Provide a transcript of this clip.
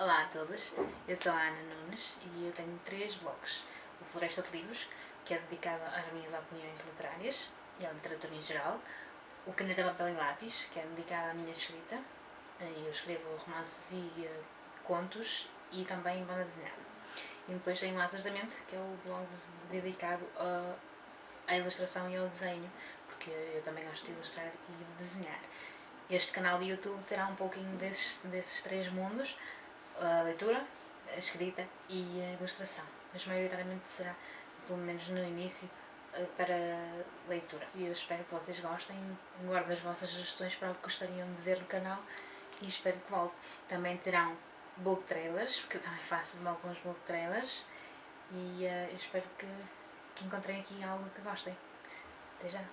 Olá a todos, eu sou a Ana Nunes e eu tenho três blogs. O Floresta de Livros, que é dedicado às minhas opiniões literárias e à literatura em geral. O Caneta, Papel e Lápis, que é dedicado à minha escrita. Eu escrevo romances e uh, contos e também banda desenhada. E depois tenho o Asas da Mente, que é o blog dedicado a, à ilustração e ao desenho, porque eu também gosto de ilustrar e desenhar. Este canal de YouTube terá um pouquinho desses, desses três mundos, a leitura, a escrita e a ilustração, mas maioritariamente será, pelo menos no início, eh, para leitura. E eu espero que vocês gostem, guardem as vossas sugestões para o que gostariam de ver no canal e espero que volte. Também terão book trailers, porque eu também faço alguns book trailers e uh, espero que, que encontrem aqui algo que gostem. Até já!